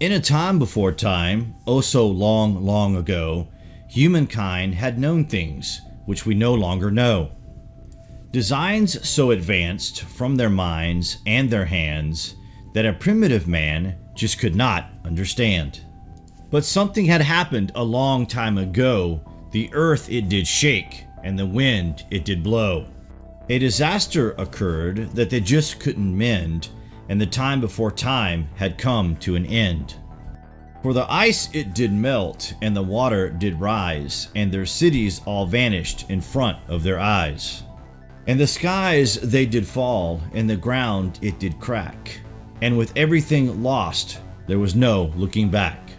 In a time before time, oh so long, long ago, humankind had known things which we no longer know. Designs so advanced from their minds and their hands that a primitive man just could not understand. But something had happened a long time ago. The earth it did shake, and the wind it did blow. A disaster occurred that they just couldn't mend, and the time before time had come to an end. For the ice it did melt, and the water did rise, and their cities all vanished in front of their eyes. And the skies they did fall, and the ground it did crack, and with everything lost, there was no looking back.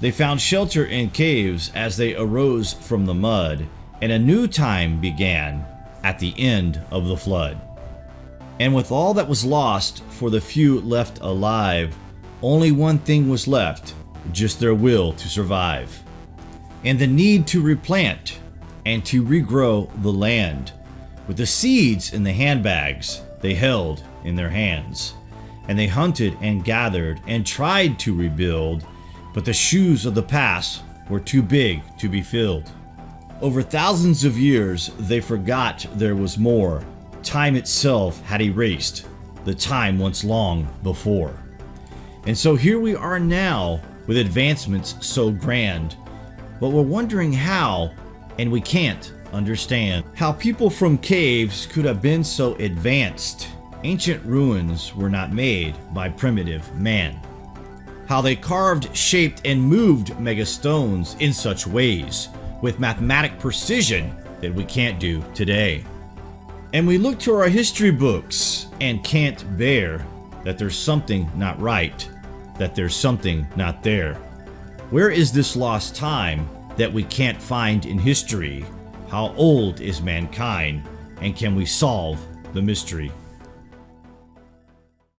They found shelter in caves as they arose from the mud, and a new time began at the end of the flood. And with all that was lost for the few left alive, only one thing was left just their will to survive. And the need to replant and to regrow the land with the seeds in the handbags they held in their hands. And they hunted and gathered and tried to rebuild, but the shoes of the past were too big to be filled. Over thousands of years, they forgot there was more. Time itself had erased the time once long before. And so here we are now with advancements so grand, but we're wondering how, and we can't understand how people from caves could have been so advanced. Ancient ruins were not made by primitive man. How they carved, shaped, and moved megastones in such ways with mathematic precision that we can't do today. And we look to our history books and can't bear that there's something not right, that there's something not there. Where is this lost time that we can't find in history? How old is mankind? And can we solve the mystery?